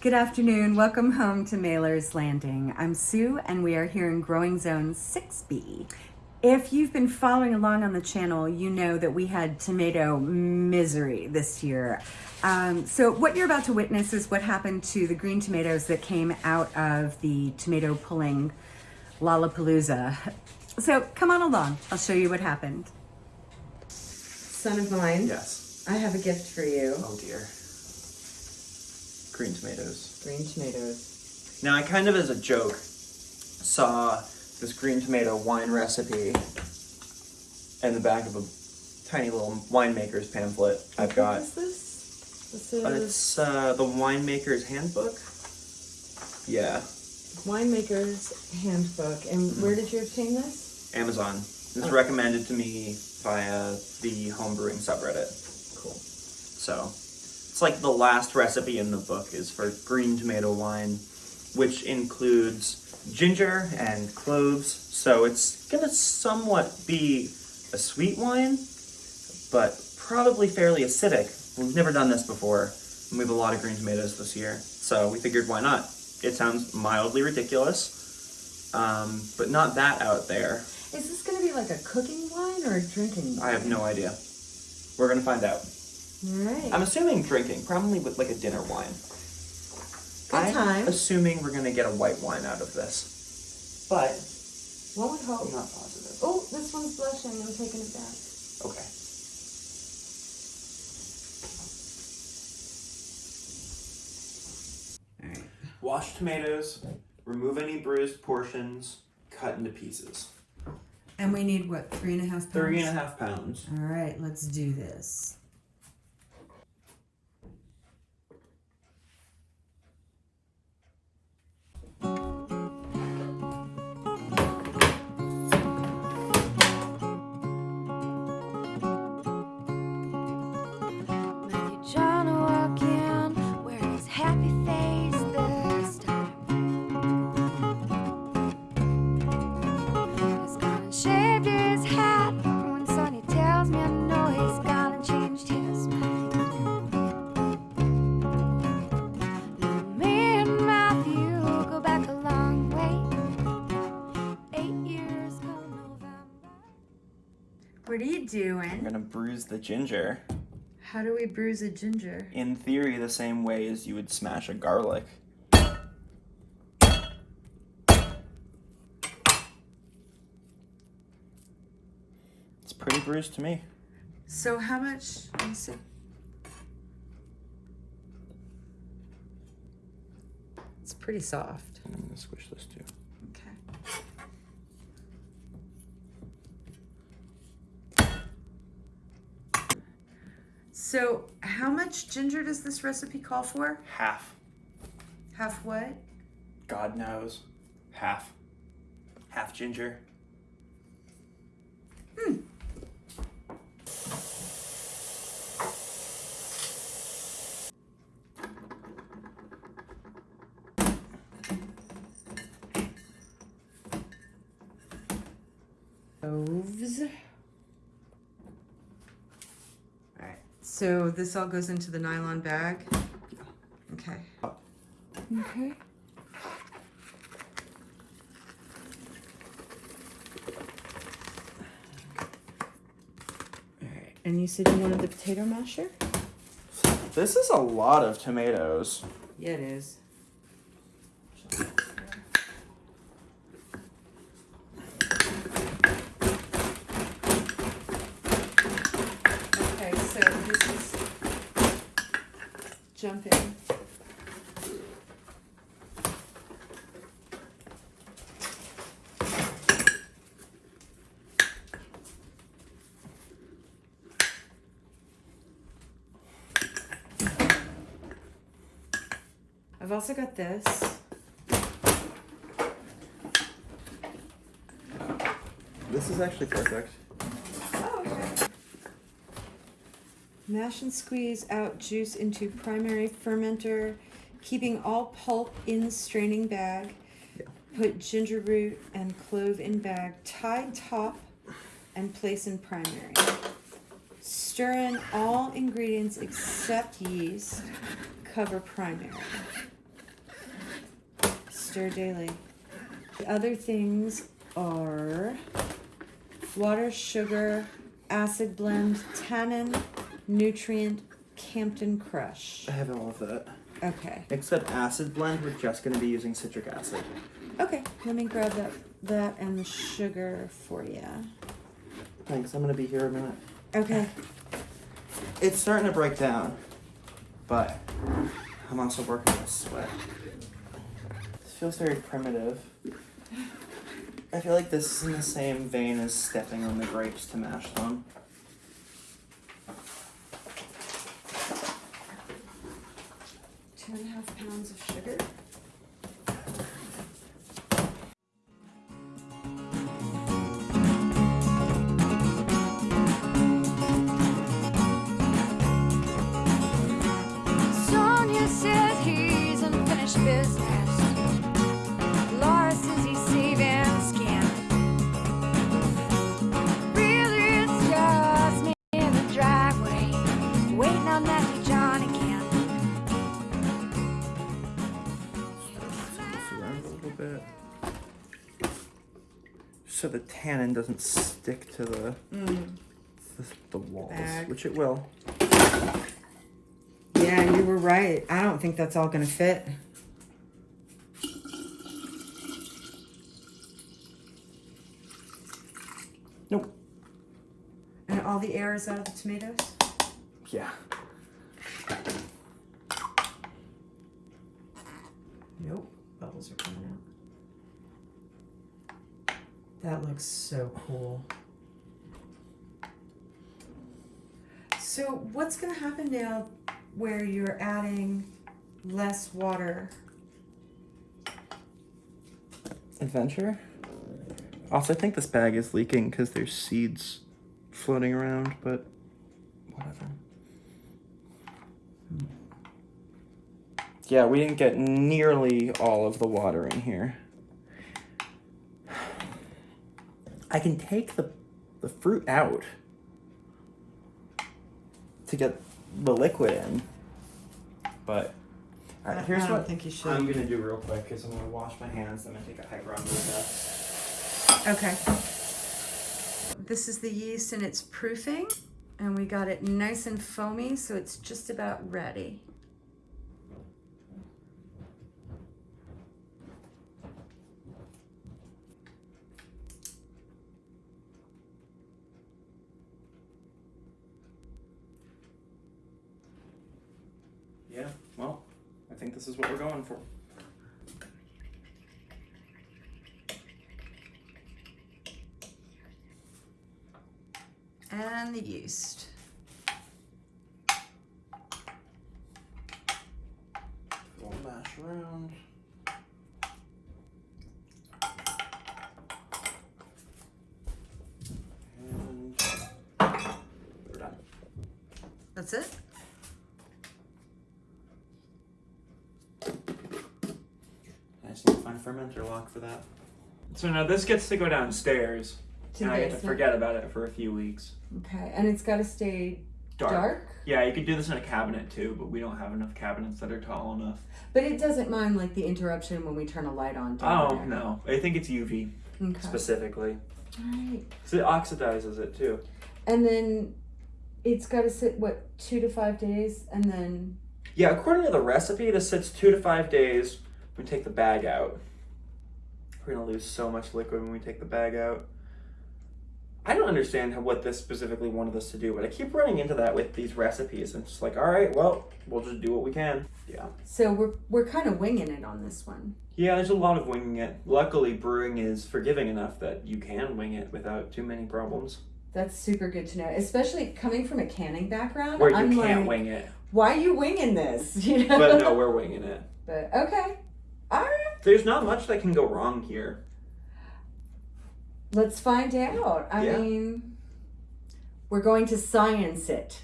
Good afternoon. Welcome home to Mailer's Landing. I'm Sue and we are here in Growing Zone 6B. If you've been following along on the channel, you know that we had tomato misery this year. Um, so what you're about to witness is what happened to the green tomatoes that came out of the tomato pulling Lollapalooza. So come on along. I'll show you what happened. Son of mine. Yes. I have a gift for you. Oh dear. Green tomatoes. Green tomatoes. Now I kind of as a joke saw this green tomato wine recipe in the back of a tiny little winemaker's pamphlet I've got. What is this? This is it's uh, the winemaker's handbook. Yeah, Winemaker's Handbook. And Mm-hmm. where did you obtain this? Amazon. It's Oh. recommended to me via the homebrewing subreddit. Cool. So it's like the last recipe in the book is for green tomato wine, which includes ginger and cloves. So it's gonna somewhat be a sweet wine, but probably fairly acidic. We've never done this before, and we have a lot of green tomatoes this year. So we figured why not? It sounds mildly ridiculous, um, but not that out there. Is this going to be like a cooking wine or a drinking wine? I have no idea. We're gonna find out. All right. I'm assuming drinking, probably with like a dinner wine. Good I'm time. assuming we're gonna get a white wine out of this, but One would I'm hope. not positive. Oh, this one's blushing. I'm taking it back. Okay. All right. Wash tomatoes, remove any bruised portions, cut into pieces. And we need what? Three and a half pounds? Three and a half pounds. All right, let's do this. Are I'm gonna bruise the ginger. How do we bruise a ginger? In theory, the same way as you would smash a garlic. It's pretty bruised to me. So how much? Let me see. It's pretty soft. I'm gonna squish this too. Okay. So how much ginger does this recipe call for? Half. Half what? God knows. Half. Half ginger. Hmm. Cloves. Alright, so this all goes into the nylon bag? Okay. Okay. Alright, and you said you wanted the potato masher? This is a lot of tomatoes. Yeah, it is. Okay, so this is jumping. I've also got this. This is actually perfect. Oh, okay. Mash and squeeze out juice into primary fermenter, keeping all pulp in straining bag. Yeah. Put ginger root and clove in bag, tie top, and place in primary. Stir in all ingredients except yeast. Cover primary. Stir daily. The other things are water, sugar, acid blend, tannin, nutrient, Campden Crush. I have all of that. Okay. Except acid blend, we're just going to be using citric acid. Okay, let me grab that that and the sugar for you. Thanks, I'm going to be here a minute. Okay. It's starting to break down, but I'm also working with sweat. Feels very primitive. I feel like this is in the same vein as stepping on the grapes to mash them. Two and a half pounds of sugar. So the tannin doesn't stick to the the, the walls, mm. Bag. which it will. Yeah, you were right. I don't think that's all gonna fit. Nope. And all the air is out of the tomatoes? Yeah. Nope. Bubbles are coming out. That looks so cool. So what's gonna happen now where you're adding less water? Adventure. Also, I think this bag is leaking because there's seeds floating around, but whatever. Hmm. Yeah, we didn't get nearly all of the water in here. I can take the the fruit out to get the liquid in, but all I- right, here's I what think you should. I'm gonna do real quick because I'm gonna wash my hands. I'm gonna take a hydrometer test. Okay. This is the yeast and it's proofing. And we got it nice and foamy, so it's just about ready. Yeah, well, I think this is what we're going for. And the yeast. We'll mash around. And we're done. That's it? I just need to find a fermenter lock for that. So now this gets to go downstairs, To and I get to forget about it for a few weeks. Okay. And it's got to stay Dark. dark? Yeah, you could do this in a cabinet too, but we don't have enough cabinets that are tall enough. But it doesn't mind like the interruption when we turn a light on. down Oh there. no, I think it's UV Okay. specifically. All right. So it oxidizes it too. And then it's got to sit what two to five days, and then Yeah, according to the recipe, this sits two to five days. We take the bag out. We're gonna lose so much liquid when we take the bag out. I don't understand how, what this specifically wanted us to do, but I keep running into that with these recipes. And it's just like, all right, well, we'll just do what we can. Yeah. so we're we're kind of winging it on this one. Yeah, there's a lot of winging it. Luckily, brewing is forgiving enough that you can wing it without too many problems. That's super good to know, especially coming from a canning background. Where you I'm can't like, wing it. why are you winging this? You know. But no, we're winging it. But okay, all right. There's not much that can go wrong here. Let's find out. I Yeah. mean, we're going to science it.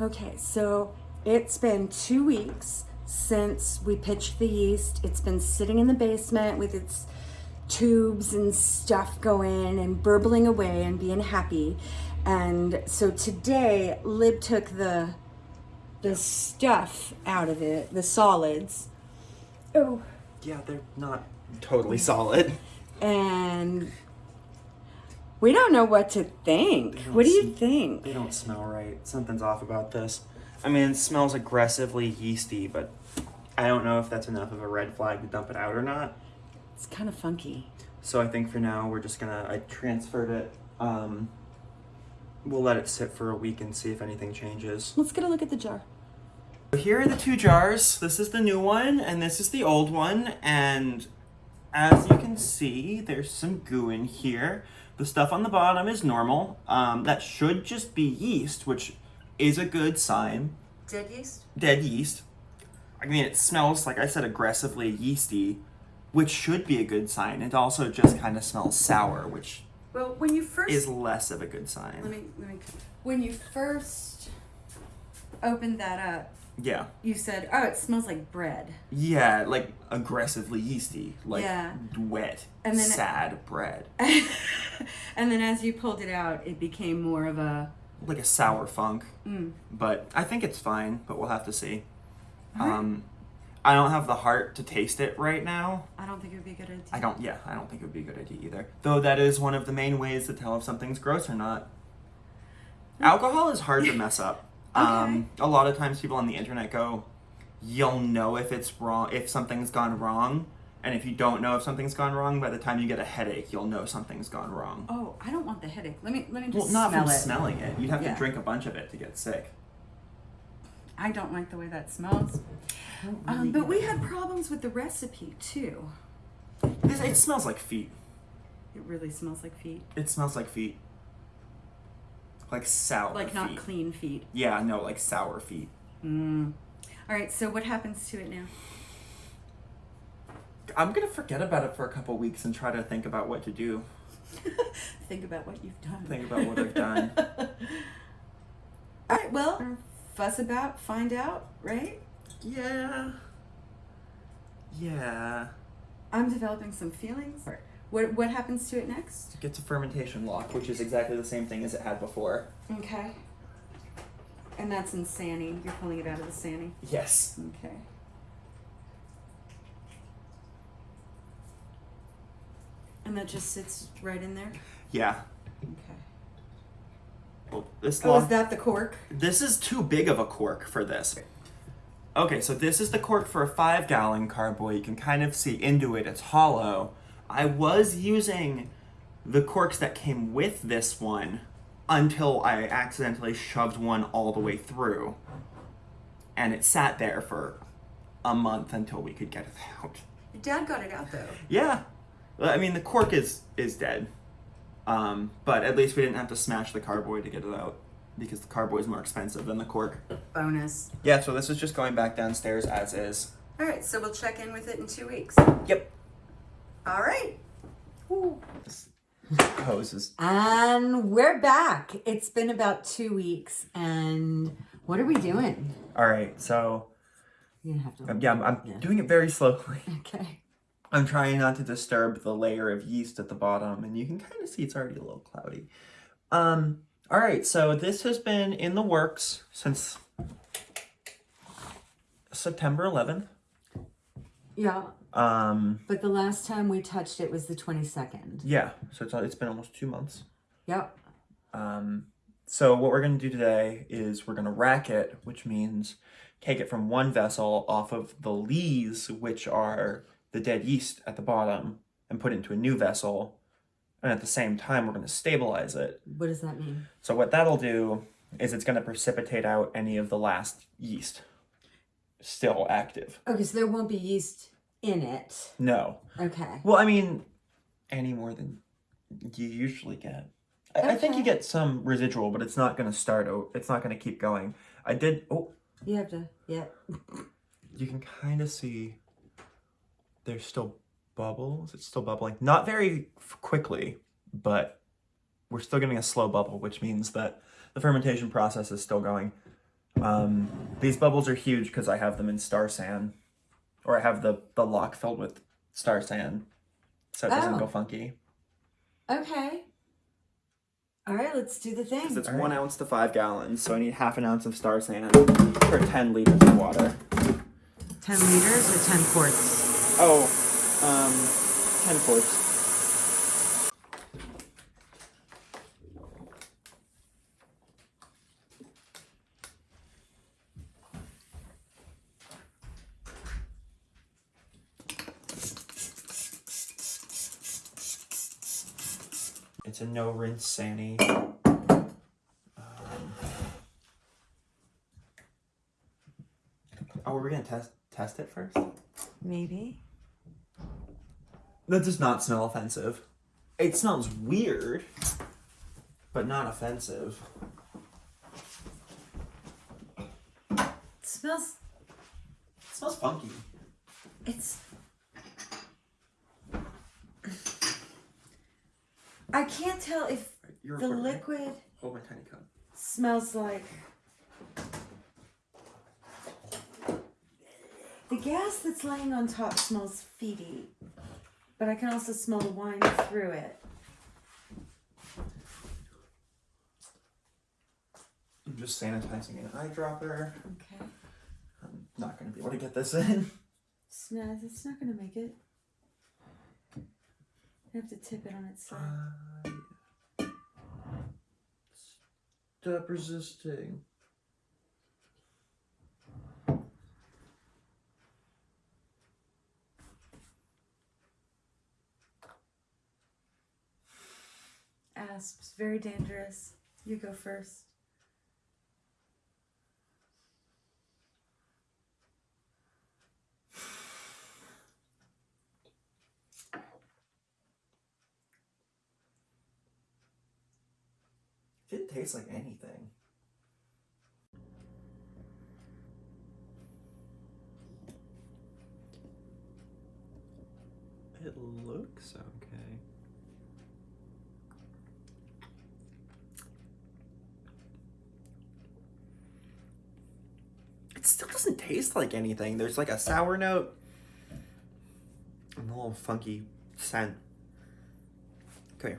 Okay, so it's been two weeks since we pitched the yeast. It's been sitting in the basement with its tubes and stuff going and burbling away and being happy. And so today, Lib took the the stuff out of it, the solids. Oh, Yeah, they're not totally solid. And we don't know what to think. What do you think? They don't smell right. Something's off about this. I mean, it smells aggressively yeasty, but I don't know if that's enough of a red flag to dump it out or not. It's kind of funky. So I think for now we're just gonna. I transferred it. Um, we'll let it sit for a week and see if anything changes. Let's get a look at the jar. Here are the two jars. This is the new one, and this is the old one. And as you can see, there's some goo in here. The stuff on the bottom is normal. Um, that should just be yeast, which is a good sign. Dead yeast? Dead yeast. I mean, it smells, like I said, aggressively yeasty, which should be a good sign. It also just kind of smells sour, which Well, when you first is less of a good sign. let me let me when you first opened that up, Yeah. you said, "Oh, it smells like bread." Yeah, like aggressively yeasty, like Yeah. wet, And then it- sad bread. and then as you pulled it out, it became more of a like a sour funk. mm, But I think it's fine, but we'll have to see. Alright. Um, I don't have the heart to taste it right now. I don't think it would be a good idea. I don't, yeah, I don't think it would be a good idea either. Though that is one of the main ways to tell if something's gross or not. Alcohol is hard to mess up. Um, a lot of times people on the internet go, you'll know if it's wrong, if something's gone wrong. And if you don't know if something's gone wrong, by the time you get a headache, you'll know something's gone wrong. Oh, I don't want the headache. Let me let me just Well, not smell from it. smelling it. You'd have Yeah. to drink a bunch of it to get sick. I don't like the way that smells. Um, but we had problems with the recipe too. This, it smells like feet. It really smells like feet. It smells like feet. Like sour Like not feet. clean feet. Yeah, no, like sour feet. Mm. All right, so what happens to it now? I'm gonna forget about it for a couple weeks and try to think about what to do. Think about what you've done. Think about what I've done. All right, well, fuss about, find out, right? Yeah. Yeah. I'm developing some feelings. What what happens to it next? It gets a fermentation lock, which is exactly the same thing as it had before. Okay. And that's in Sanny. You're pulling it out of the Sanny. Yes. Okay. And that just sits right in there? Yeah. Okay. Well, this Oh, lock. is that the cork? This is too big of a cork for this. Okay, so this is the cork for a five gallon carboy. You can kind of see into it, it's hollow. I was using the corks that came with this one until I accidentally shoved one all the way through. And it sat there for a month until we could get it out. Your dad got it out though. Yeah. I mean, the cork is is dead. Um, but at least we didn't have to smash the carboy to get it out because the carboy is more expensive than the cork. Bonus. Yeah, so this is just going back downstairs as is. All right, so we'll check in with it in two weeks. Yep. All right. poses, And we're back. It's been about two weeks, and what are we doing? All right, so You're gonna have to. yeah, I'm, I'm Yeah. doing it very slowly. Okay. I'm trying not to disturb the layer of yeast at the bottom, and you can kind of see it's already a little cloudy. Um, all right, so this has been in the works since September 11th. Yeah, Um, but the last time we touched it was the 22nd. yeah, so it's, it's been almost two months. Yep. Um, so what we're going to do today is we're going to rack it, which means take it from one vessel off of the lees, which are the dead yeast at the bottom, and put it into a new vessel. And at the same time, we're going to stabilize it. What does that mean? So what that'll do is it's going to precipitate out any of the last yeast still active. Okay, so there won't be yeast in it. No. Okay. Well, I mean, any more than you usually get. I, I think you get some residual, but it's not going to start. o- It's not going to keep going. I did. Oh, You have to. Yeah. you can kind of see. There's still bubbles. It's still bubbling. Not very quickly, but we're still getting a slow bubble, which means that the fermentation process is still going. Um, these bubbles are huge because I have them in Star San, or I have the the lock filled with Star San, so it doesn't Oh. go funky. Okay. All right, let's do the thing. It's one ounce to five gallons, so I need half an ounce of Star San for 10 liters of water. 10 liters or 10 quarts? Oh, um, ten fourths. It's a no rinse Sani. Um, oh, we're gonna test test it first. Maybe. That does not smell offensive. It smells weird, but not offensive. It smells. It smells funky. It's. I can't tell if You're the recording, right? liquid Hold my tiny cup. smells like. The gas that's laying on top smells feety, but I can also smell the wine through it. I'm just sanitizing an eyedropper. Okay. I'm not gonna be able to get this in. It's not, it's not gonna make it. I have to tip it on its side. Uh, Stop resisting. Asps, very dangerous. You go first. It didn't like anything. It looks okay. It still doesn't taste like anything. There's like a sour note and a little funky scent. Come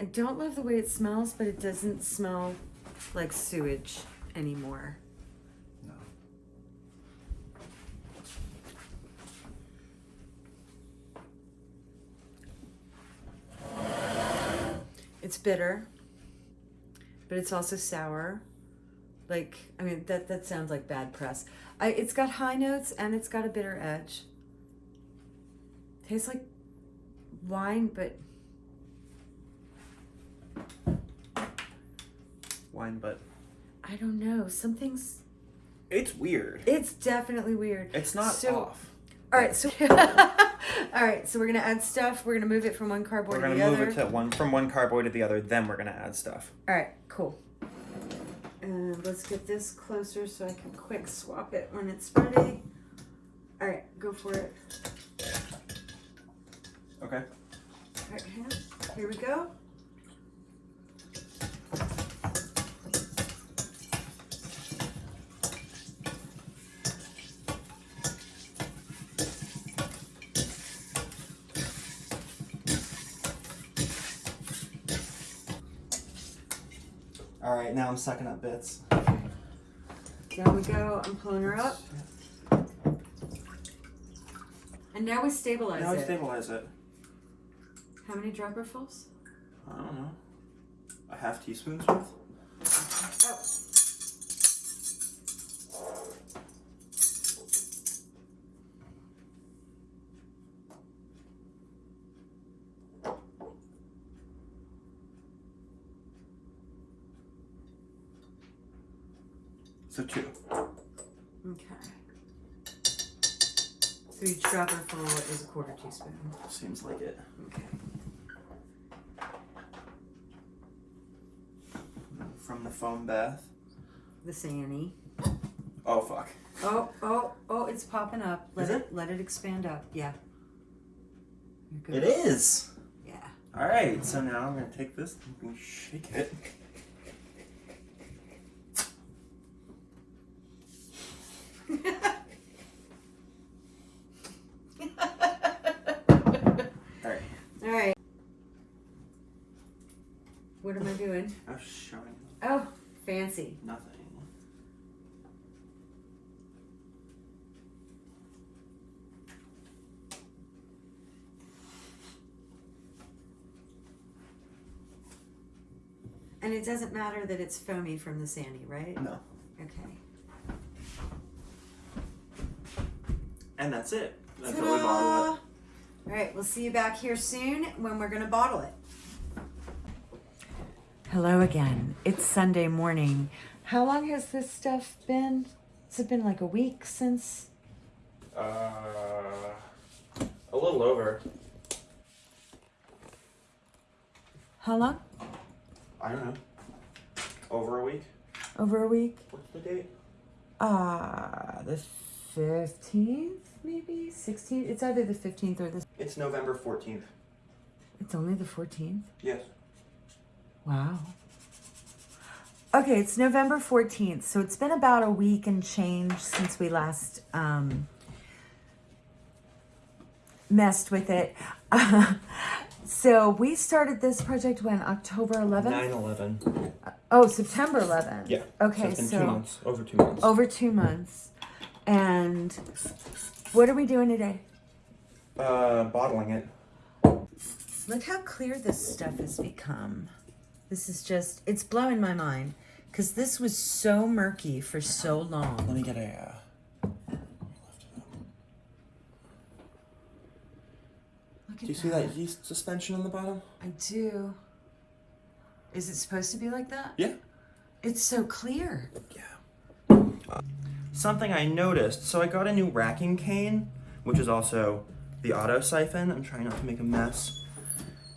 I don't love the way it smells, but it doesn't smell like sewage anymore. No. It's bitter, but it's also sour. Like, I mean, that that sounds like bad press. I it's got high notes and it's got a bitter edge. Tastes like wine, but Wine, but I don't know. Something's it's weird. it's definitely weird. It's not So- off. All right, so all right, so we're gonna add stuff. We're gonna move it from one carboy We're gonna the move other. it to one from one carboy to the other. Then we're gonna add stuff. All right, cool. And let's get this closer so I can quick swap it when it's ready. All right, go for it. Okay. All right. Here we go. All right. Now I'm sucking up bits. Down we go. I'm pulling her up. And now we stabilize Now I it. stabilize it. How many dropperfuls? I don't know. A half teaspoon's worth. Oh. So two. Okay. So each dropperful is a quarter teaspoon. Seems like it. Okay. From the foam bath. The Sanny. Oh fuck. Oh, oh, oh, it's popping up. Let Is it? let it expand up. Yeah. Good. is. Yeah. All right. So now I'm gonna take this and shake it. All right. What am I doing? I'm showing. Oh, fancy. Nothing. And it doesn't matter that it's foamy from the Sandy, right? No. Okay. And that's it. That's what we bought. All right, we'll see you back here soon when we're going to bottle it. Hello again. It's Sunday morning. How long has this stuff been? Has it been like a week since? Uh, a little over. How long? I don't know. Over a week. Over a week? What's the date? Uh, the 15th, maybe? 16th? It's either the 15th or the. It's November fourteenth. It's only the 14th? Yes. Wow. Okay, it's November 14th, so it's been about a week and change since we last um, messed with it. so we started this project when October 11th? 9-11. Oh, September 11th. Yeah. Okay, so so two months. Over two months. over two months. And what are we doing today? Uh, bottling it. Look how clear this stuff has become. This is just, it's blowing my mind because this was so murky for so long. Let me get a. Uh... Do at you see that yeast suspension on the bottom? I do. Is it supposed to be like that? Yeah. It's so clear. Yeah. Something I noticed. So I got a new racking cane, which is also the auto siphon. I'm trying not to make a mess.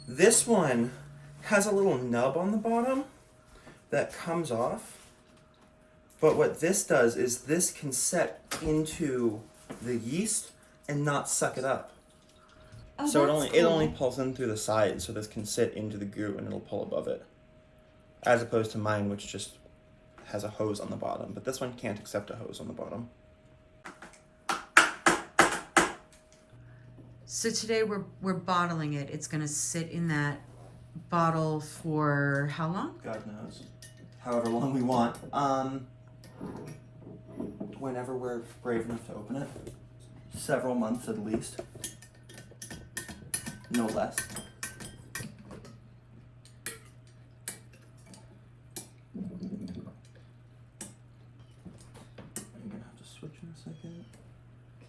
This one has a little nub on the bottom that comes off. But what this does is this can set into the yeast and not suck it up. Oh, so it only it only pulls in through the side, so this can sit into the goo and it'll pull above it. As opposed to mine, which just has a hose on the bottom, but this one can't accept a hose on the bottom. So today we're we're bottling it. It's gonna sit in that bottle for how long? God knows. However long we want. Um whenever we're brave enough to open it. Several months at least. No less. I'm gonna have to switch in a second.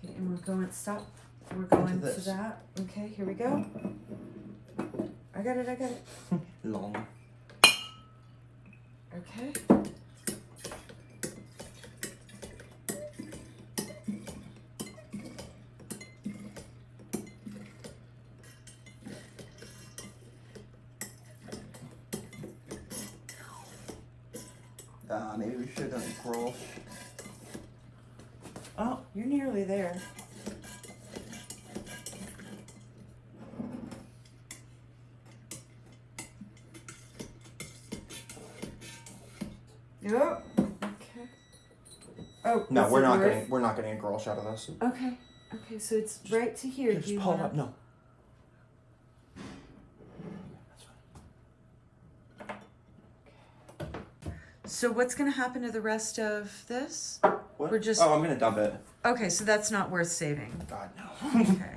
Okay, and we're going stop. We're going to that. Okay, here we go. I got it, I got it. Long. Okay. Uh, maybe we should have done a Grolsch. Oh, you're nearly there. Yep. Okay. Oh No, we're not getting we're not getting a girl shot of this. Okay. Okay, so it's right to here. Just pull wanna- up. No. So what's gonna happen to the rest of this? What? We're just- Oh, I'm gonna dump it. Okay, so that's not worth saving. God no. Okay.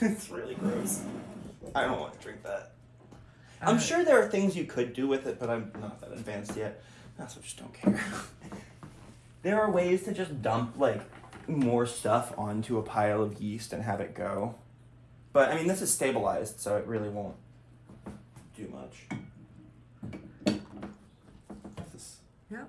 it's really gross. I don't want to drink that. I'm sure there are things you could do with it, but I'm not that advanced yet. I just don't care. there are ways to just dump like more stuff onto a pile of yeast and have it go. But I mean, this is stabilized, so it really won't do much. This is- Yep.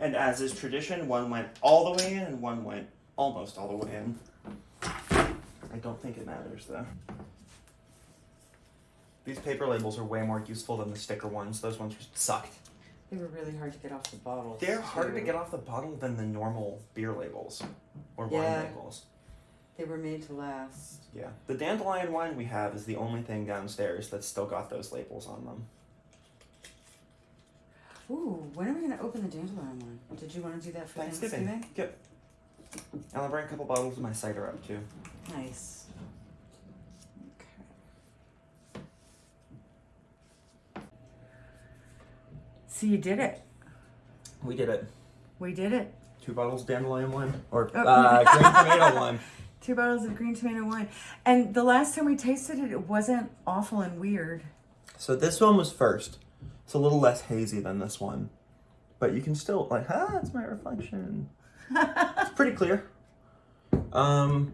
And as is tradition, one went all the way in and one went almost all the way in. I don't think it matters though. These paper labels are way more useful than the sticker ones. Those ones just sucked. They were really hard to get off the bottles. They're harder to get off the bottle than the normal beer labels or Yeah. wine labels. They were made to last. Yeah. The dandelion wine we have is the only thing downstairs that's still got those labels on them. Ooh, when are we gonna open the dandelion one? Did you want to do that for Thanksgiving. Thanksgiving? Yep. And I'll bring a couple bottles of my cider up too. Nice. Okay. So you did it. We did it. We did it. Two bottles of dandelion wine. Or Oh. uh, green tomato wine. Two bottles of green tomato wine. And the last time we tasted it, it wasn't awful and weird. So this one was first. It's a little less hazy than this one. But you can still like, ah, it's my reflection. it's pretty clear. Um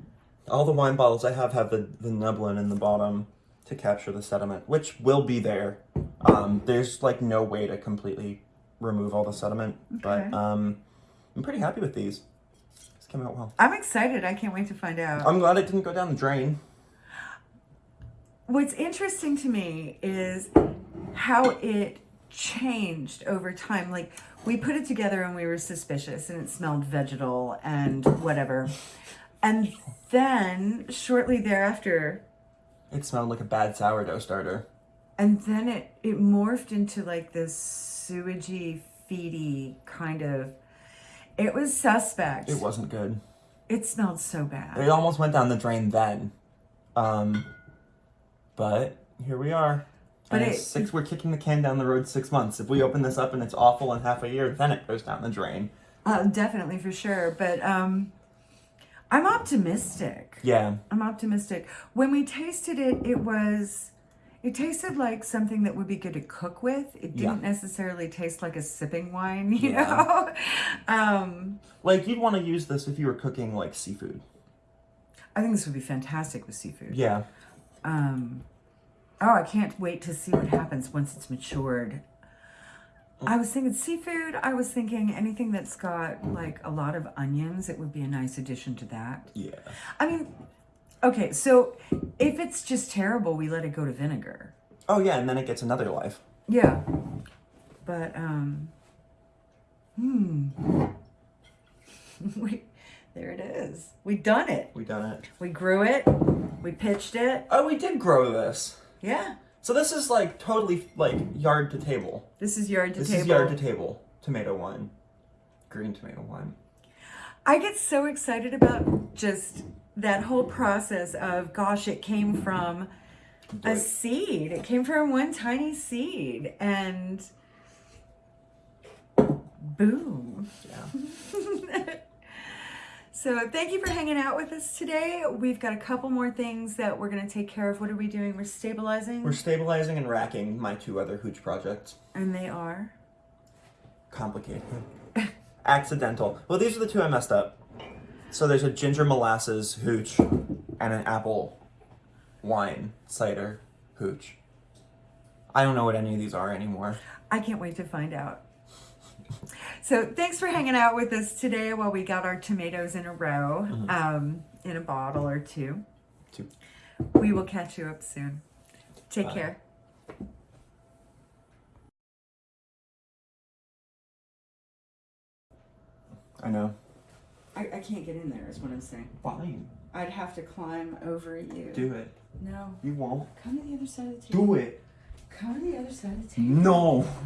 all the wine bottles I have have the, the nublin in the bottom to capture the sediment, which will be there. Um there's like no way to completely remove all the sediment. Okay. But um I'm pretty happy with these. It's came out well. I'm excited. I can't wait to find out. I'm glad it didn't go down the drain. What's interesting to me is how it changed over time. Like we put it together and we were suspicious and it smelled vegetal and whatever. And then shortly thereafter, It smelled like a bad sourdough starter. and then it it morphed into like this sewagey, feedy kind of it was suspect. It wasn't good. It smelled so bad. It almost went down the drain then. Um, but here we are. But it- six. We're kicking the can down the road six months. If we open this up and it's awful in half a year, then it goes down the drain. Uh, definitely for sure. But um I'm optimistic. Yeah, I'm optimistic. When we tasted it, it was, it tasted like something that would be good to cook with. It didn't necessarily taste like a sipping wine, you Yeah. know? Um, like you'd want to use this if you were cooking like seafood. I think this would be fantastic with seafood. Yeah, Um, oh, I can't wait to see what happens once it's matured. I was thinking seafood. I was thinking anything that's got like a lot of onions. It would be a nice addition to that. yeah. I mean, okay, so if it's just terrible, we let it go to vinegar. Oh yeah, and then it gets another life. Yeah. But um hmm. we there it is. We done it. We done it. We grew it. We pitched it. Oh, we did grow this. Yeah. So this is like totally like yard to table. This is yard to this table. is yard to table tomato wine, green tomato wine. I get so excited about just that whole process of gosh, it came from a seed. It came from one tiny seed and boom. Yeah. So thank you for hanging out with us today. We've got a couple more things that we're gonna take care of. What are we doing? We're stabilizing, We're stabilizing and racking my two other hooch projects. and they are. Complicated. Accidental. Well, these are the two I messed up. So there's a ginger molasses hooch and an apple wine cider hooch. I don't know what any of these are anymore. I can't wait to find out. So thanks for hanging out with us today while we got our tomatoes in a row, um, in a bottle or two. Two. We will catch you up soon. Take Bye. care. I know. I, I can't get in there is what I'm saying. Fine. I'd have to climb over you. Do it. No. You won't. Come to the other side of the table. Do it. Come to the other side of the table. No.